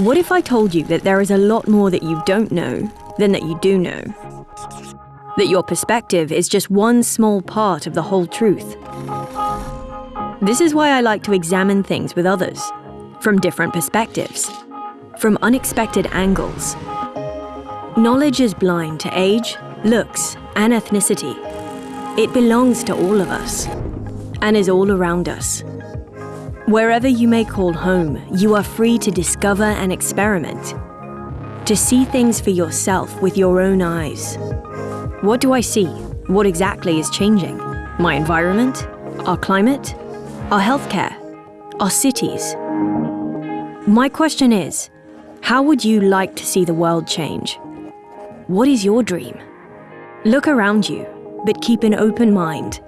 What if I told you that there is a lot more that you don't know than that you do know? That your perspective is just one small part of the whole truth. This is why I like to examine things with others, from different perspectives, from unexpected angles. Knowledge is blind to age, looks, and ethnicity. It belongs to all of us and is all around us. Wherever you may call home, you are free to discover and experiment, to see things for yourself with your own eyes. What do I see? What exactly is changing? My environment? Our climate? Our healthcare? Our cities? My question is, how would you like to see the world change? What is your dream? Look around you, but keep an open mind.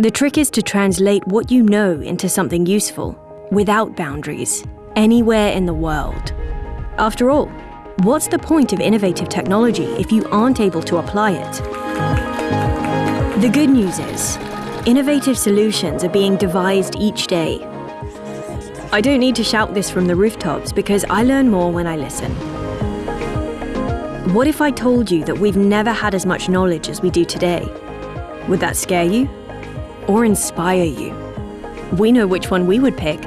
The trick is to translate what you know into something useful, without boundaries, anywhere in the world. After all, what's the point of innovative technology if you aren't able to apply it? The good news is, innovative solutions are being devised each day. I don't need to shout this from the rooftops because I learn more when I listen. What if I told you that we've never had as much knowledge as we do today? Would that scare you? Or inspire you? We know which one we would pick.